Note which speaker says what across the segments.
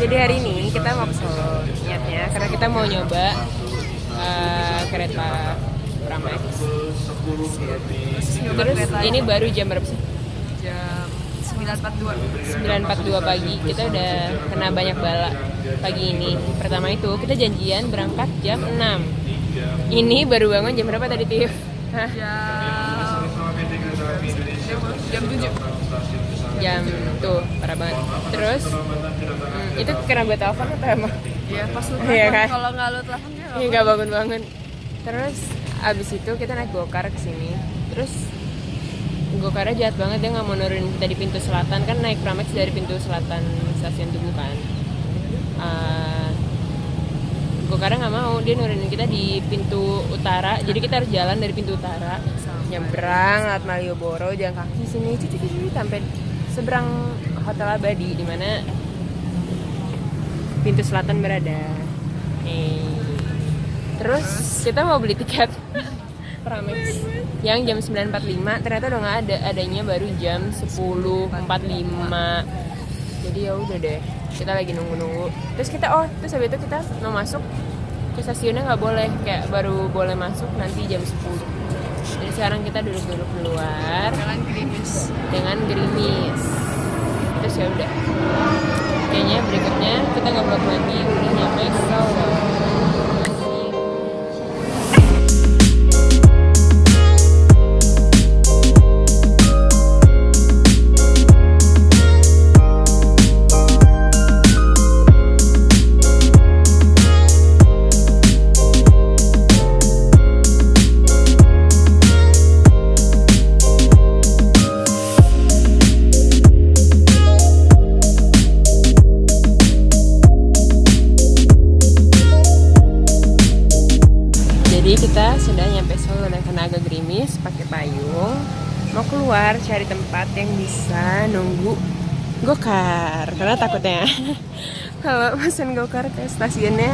Speaker 1: Jadi hari ini kita mau ke Solo niatnya karena kita mau nyoba uh, kereta Pramex. Terus ini baru jam berapa sih?
Speaker 2: jam 9.42
Speaker 1: 9.42 pagi kita udah kena banyak bala pagi ini pertama itu kita janjian berangkat jam 6 ini baru bangun jam berapa tadi Tiff? Hah?
Speaker 2: jam jam 7
Speaker 1: jam tuh parah banget. Terus hmm, itu karena gue telepon atau emang?
Speaker 2: Ya pas lu
Speaker 1: Iya
Speaker 2: telepon,
Speaker 1: kan?
Speaker 2: kalau nggak lu telepon dia
Speaker 1: Iya nggak bangun bangun. Terus abis itu kita naik gokar ke sini. Terus gokarnya jahat banget dia nggak mau nurunin kita di pintu selatan. Kan naik pramex dari pintu selatan stasiun tugu kan. Uh, gokarnya nggak mau dia nurunin kita di pintu utara. Jadi kita harus jalan dari pintu utara. Nyebrang lewat Malioboro jalan kaki sini cuci cuci sampai seberang hotel abadi di mana pintu selatan berada. Eh. terus kita mau beli tiket. Pramex yang jam 9.45 ternyata udah nggak ada. Adanya baru jam 10.45 jadi ya udah deh kita lagi nunggu-nunggu. Terus kita oh terus habis itu kita mau masuk ke stasiunnya nggak boleh. Kayak baru boleh masuk nanti jam 10 jadi sekarang kita duduk-duduk di luar.
Speaker 2: Jangan gerimis.
Speaker 1: Dengan gerimis. Terus ya udah. Kayaknya berikutnya kita nggak vlog lagi udah nyampe. Solo keluar cari tempat yang bisa nunggu gokar karena takutnya kalau pesen gokar ke stasiunnya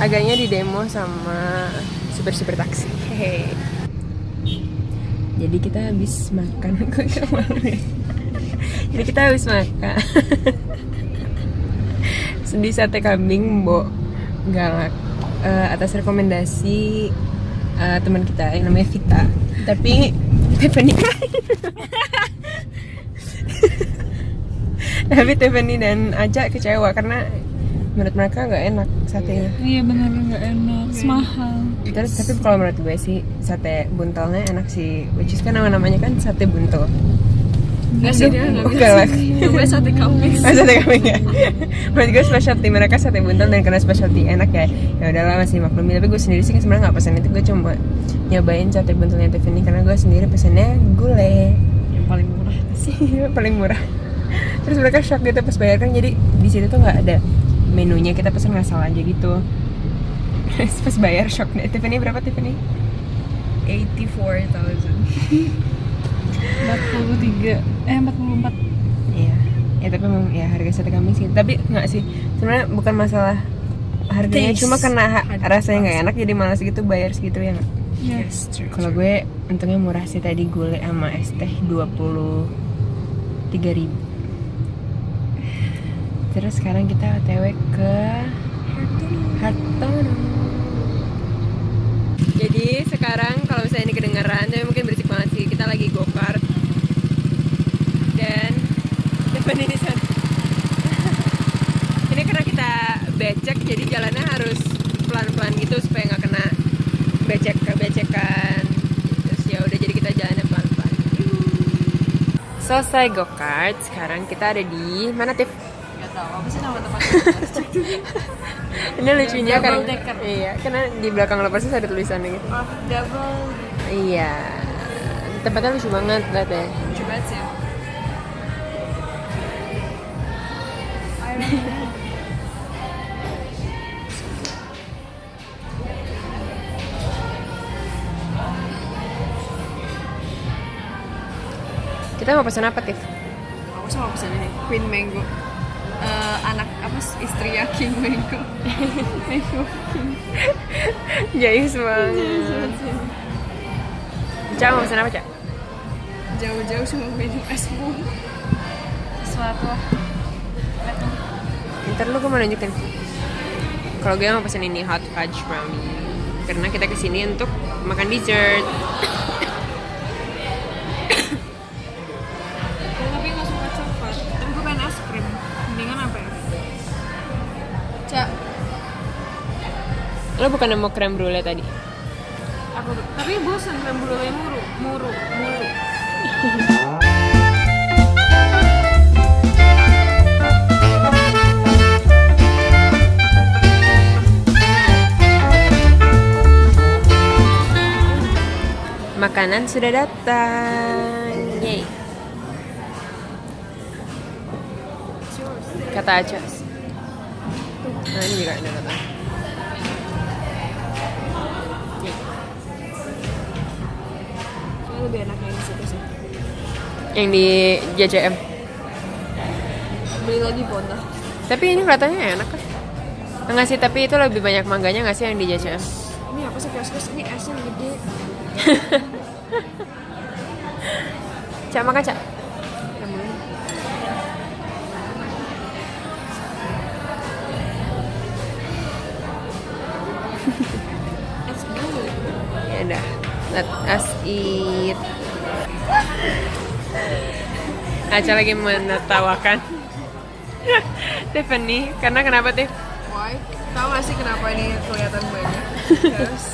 Speaker 1: agaknya di demo sama super-super taksi. Hehe. Jadi kita habis makan ya? Jadi kita habis makan Sedih sate kambing Mbok Galak eh, atas rekomendasi eh, teman kita yang namanya Vita. Tapi Tiffany Tapi Tiffany dan Aja kecewa karena menurut mereka nggak enak satenya.
Speaker 2: iya bener nggak enak mahal
Speaker 1: Terus tapi kalau menurut gue sih sate buntelnya enak sih, which is kan nama namanya kan sate buntel.
Speaker 2: Nggak sih dia nggak
Speaker 1: Oh,
Speaker 2: bisa coba sate kambing
Speaker 1: Oh, sate kambing ya. Menurut gue specialty mereka sate buntel dan karena specialty enak ya. Ya udahlah masih maklumi. Tapi gue sendiri sih sebenarnya nggak pesan itu. Gue cuma nyobain sate buntelnya Tiffany karena gue sendiri pesannya gulai.
Speaker 2: yang paling murah
Speaker 1: sih paling murah. Terus mereka shock gitu pas bayar kan jadi di situ tuh nggak ada menunya kita pesan ngasal aja gitu. Terus pas bayar shock deh. Tiffany berapa Tiffany?
Speaker 2: 84.000 43 eh 44
Speaker 1: Iya. Ya tapi memang ya harga sate kambing sih. Tapi nggak sih. Sebenarnya bukan masalah harganya,
Speaker 2: Taste.
Speaker 1: cuma karena
Speaker 2: Ada
Speaker 1: rasanya nggak enak jadi malas gitu bayar segitu ya nggak?
Speaker 2: yes
Speaker 1: Kalau gue untungnya murah sih tadi gulai sama es teh 23 ribu. Terus sekarang kita otw ke Hartono. Jadi sekarang kalau misalnya ini kedengeran, tapi mungkin berisik banget sih. Kita lagi go kart dan depan ini sana. ini karena kita becek, jadi jalannya harus pelan-pelan gitu supaya nggak kena becek becekan. Terus ya udah jadi kita jalannya pelan-pelan. Selesai go kart, sekarang kita ada di mana Tiff?
Speaker 2: nggak tahu apa sih nama tempatnya
Speaker 1: Ini lucunya kan
Speaker 2: decker.
Speaker 1: Iya, karena di belakang lo persis ada tulisannya gitu.
Speaker 2: oh double
Speaker 1: Iya. Tempatnya lucu banget lihat ya.
Speaker 2: lucu banget sih
Speaker 1: Kita mau pesan apa, Tiff?
Speaker 2: aku sama pesan ini Queen Mango. Eh, anak apa istri ya King Mango. Mango King.
Speaker 1: Jayus banget. Cak mau pesan apa, Cak?
Speaker 2: jauh-jauh cuma minum es bu sesuatu.
Speaker 1: Ntar lu gue mau nunjukin. Kalau gue mau pesen ini hot fudge brownie. Karena kita ke sini untuk makan dessert lo bukan mau krem brulee tadi?
Speaker 2: Aku tapi bosan krem brulee muru muru mulu
Speaker 1: makanan sudah datang. Yay. Kata aja nah ini juga ada kata
Speaker 2: yang di
Speaker 1: JCM
Speaker 2: beli lagi bonda
Speaker 1: tapi ini kelihatannya enak kan Enggak sih, tapi itu lebih banyak mangganya nggak sih yang di JCM?
Speaker 2: ini apa sih kios-kios ini esnya gede
Speaker 1: Cak, makan Cak. Ya udah, let us eat. Aca lagi menertawakan. Tiffany, karena kenapa Tiff?
Speaker 2: why? Tahu gak sih kenapa ini kelihatan banyak? Terus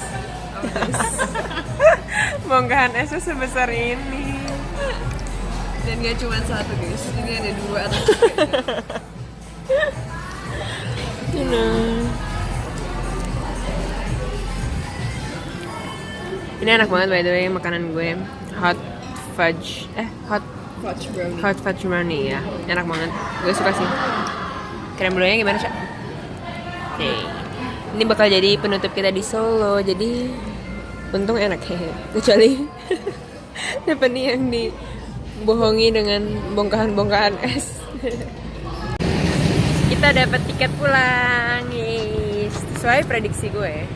Speaker 1: Bongkahan esnya sebesar ini.
Speaker 2: dan gak cuma satu guys. Ini ada dua atau
Speaker 1: know. Ini enak banget by the way makanan gue. Hot fudge eh hot
Speaker 2: fudge brownie.
Speaker 1: hot fudge brownie ya. Enak banget. Gue suka sih. Krem brulee gimana cak? Oke. Ini bakal jadi penutup kita di Solo jadi untung enak hehe. Kecuali Tiffany yang dibohongi dengan bongkahan-bongkahan es. Kita dapat tiket pulang yes. sesuai prediksi gue.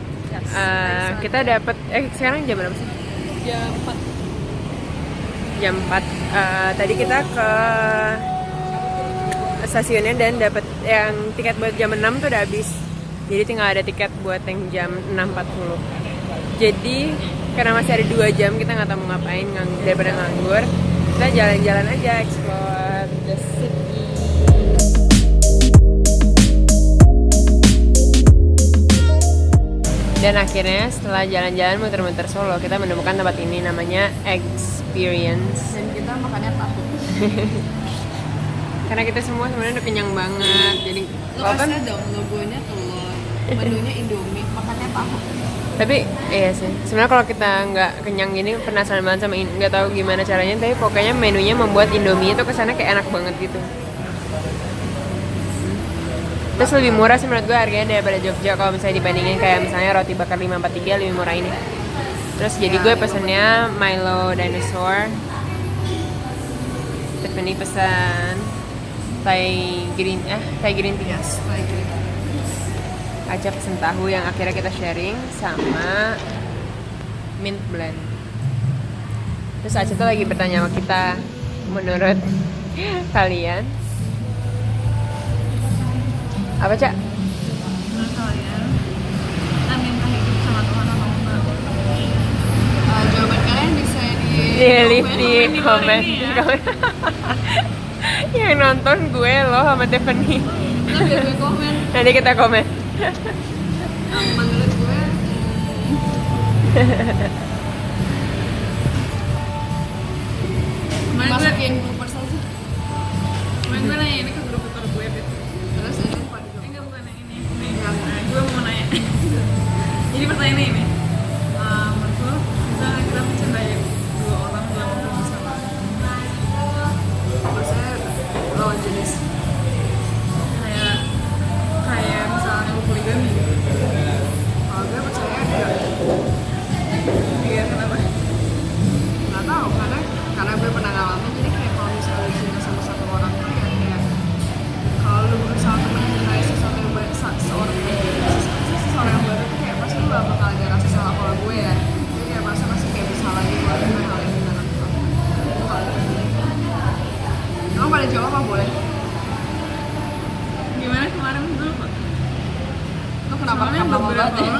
Speaker 1: Eh, kita dapat eh sekarang jam berapa sih?
Speaker 2: Jam 4
Speaker 1: jam 4 Eh, tadi kita ke stasiunnya dan dapat yang tiket buat jam 6 tuh udah habis. Jadi tinggal ada tiket buat yang jam 6.40 jadi karena masih ada dua jam kita nggak tahu mau ngapain ngang- daripada nganggur kita jalan-jalan aja explore the city. Dan akhirnya setelah jalan-jalan muter-muter Solo kita menemukan tempat ini namanya Experience.
Speaker 2: Dan kita makannya tahu
Speaker 1: karena kita semua sebenarnya udah kenyang banget jadi
Speaker 2: lo
Speaker 1: kan
Speaker 2: dong logonya telur menunya indomie makannya tahu
Speaker 1: tapi iya sih. Sebenarnya kalau kita nggak kenyang gini penasaran banget sama nggak tahu gimana caranya tapi pokoknya menunya membuat Indomie itu kesannya kayak enak banget gitu. Terus lebih murah sih menurut gue harganya daripada Jogja kalau misalnya dibandingin kayak misalnya roti bakar 543 lebih murah ini terus jadi gue pesennya Milo Dinosaur Tiffany pesan Thai green eh Thai green tea
Speaker 2: yes
Speaker 1: Aca pesen tahu yang akhirnya kita sharing sama mint blend. Terus Aca tuh lagi bertanya sama kita, menurut kalian apa cak?
Speaker 2: menurut kalian kita minta hidup sama Tuhan atau enggak Eh, jawaban kalian bisa di
Speaker 1: Di leave di komen.
Speaker 2: ini ya.
Speaker 1: Komen. yang nonton gue loh sama Tiffany.
Speaker 2: Gue
Speaker 1: Nanti kita komen.
Speaker 2: Menurut gue hmm, masukin groupers aja
Speaker 3: Kemarin gue nanya ini ke grup Twitter gue gitu.
Speaker 2: terus pada
Speaker 3: Eh, enggak bukan yang ini. Nih, nah, gue mau nanya. Jadi pertanyaannya ini. ada rasa salah
Speaker 2: kalau gue ya jadi kayak masa masih kayak bersalah gitu dengan hal yang dengan Kalau gitu. emang pada jawab apa boleh gimana kemarin dulu pak lo kenapa Soalnya rekam
Speaker 3: lama
Speaker 2: banget ya?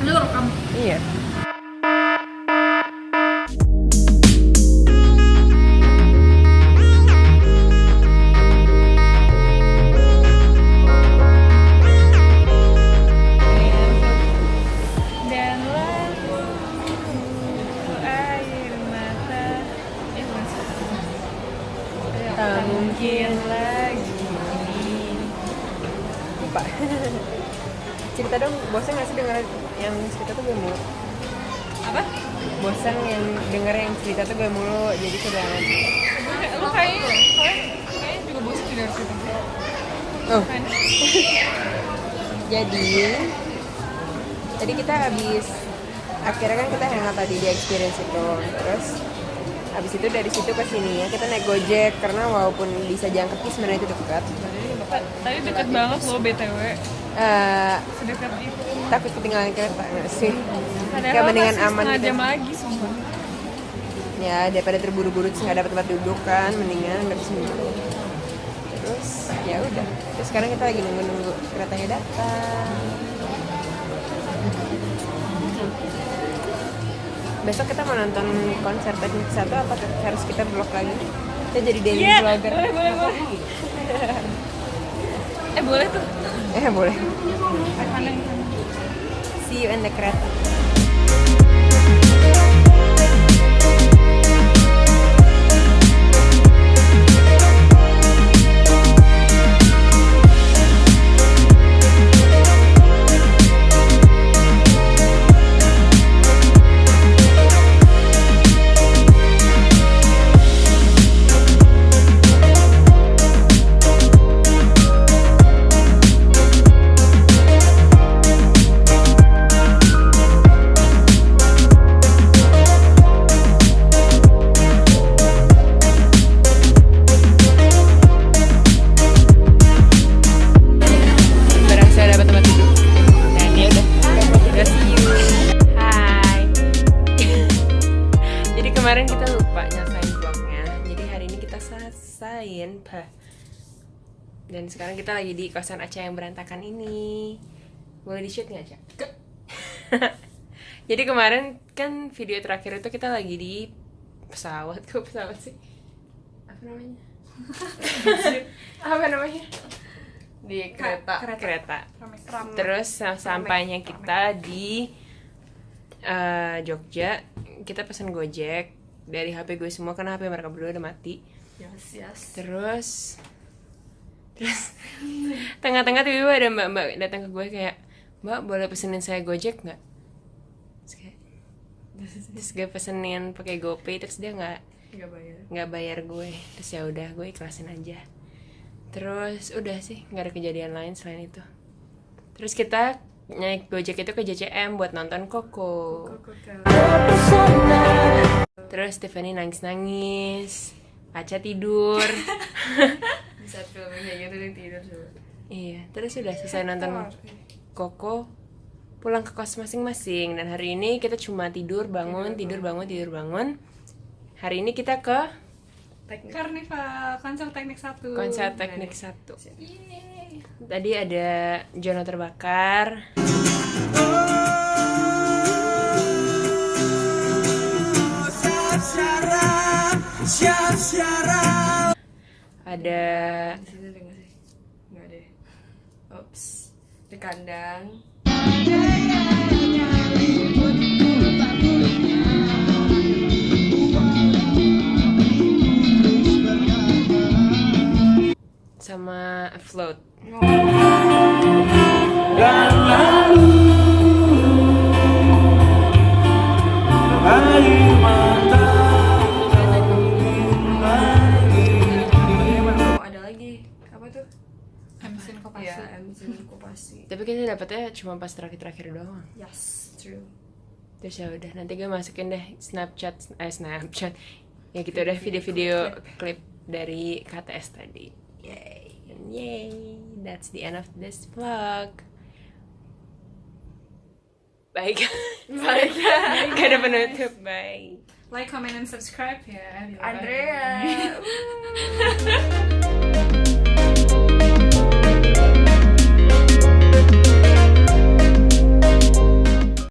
Speaker 3: Ini rekam.
Speaker 1: Iya. Tuh gue mulu jadi sudah nanti
Speaker 3: lu kayaknya kayaknya juga bosan juga dari situ.
Speaker 1: Oh.
Speaker 3: Kan?
Speaker 1: Jadi tadi kita habis akhirnya kan kita hangout tadi di experience itu. Terus habis itu dari situ ke sini ya kita naik gojek karena walaupun bisa kaki sebenarnya itu dekat.
Speaker 3: Tadi deket banget loh btw
Speaker 1: Eh,
Speaker 3: sedekat itu.
Speaker 1: takut ketinggalan kereta sih? Kayak mendingan aman gitu.
Speaker 3: jam lagi sumpah
Speaker 1: ya daripada terburu-buru terus nggak dapat tempat duduk kan mendingan nggak bisa duduk. Terus ya udah. Terus sekarang kita lagi nunggu-nunggu keretanya datang. Besok kita mau nonton konser teknik satu apa harus kita vlog lagi. Kita jadi daily
Speaker 3: Iya,
Speaker 1: vlogger.
Speaker 3: Boleh boleh boleh. Eh boleh tuh.
Speaker 1: Eh boleh. See you in the kereta dan sekarang kita lagi di kosan Aca yang berantakan ini. Boleh di shoot nggak Aca? jadi kemarin kan video terakhir itu kita lagi di pesawat. Kok pesawat sih? Apa namanya? Apa namanya? Di kereta kereta, terus sa- sampainya kita di eh, Jogja. Kita pesan gojek. Dari HP gue semua karena HP mereka berdua udah mati.
Speaker 2: Yes yes.
Speaker 1: Terus terus tengah-tengah tiba-tiba ada mbak-mbak datang ke gue kayak mbak boleh pesenin saya gojek nggak? Terus, kayak, terus gue pesenin pakai GoPay terus dia nggak
Speaker 2: nggak bayar.
Speaker 1: nggak bayar gue. Terus ya udah gue ikhlasin aja. Terus udah sih nggak ada kejadian lain selain itu. Terus kita naik gojek itu ke JCM buat nonton Koko. Terus Tiffany nangis nangis Aca tidur
Speaker 2: film kayak gitu dia tidur coba
Speaker 1: iya terus udah selesai nonton Koko pulang ke kos masing-masing. Dan hari ini kita cuma tidur bangun tidur bangun. tidur bangun. Hari ini kita ke
Speaker 2: teknik.
Speaker 3: Karnival konser teknik satu.
Speaker 1: Konser teknik satu. Tadi ada Jono terbakar ada
Speaker 2: di sini ada nggak sih? Nggak ada ups di kandang.
Speaker 1: sama float.
Speaker 2: Oh
Speaker 1: cuma pas terakhir-terakhir doang.
Speaker 2: Yes true.
Speaker 1: Terus ya udah nanti gue masukin deh Snapchat eh Snapchat. Ya gitu deh video-video klip dari KTS tadi. Yay. Yay that's the end of this vlog. Baik baik gak ada penutup. Baik
Speaker 3: like comment and subscribe. Ya
Speaker 2: Andrea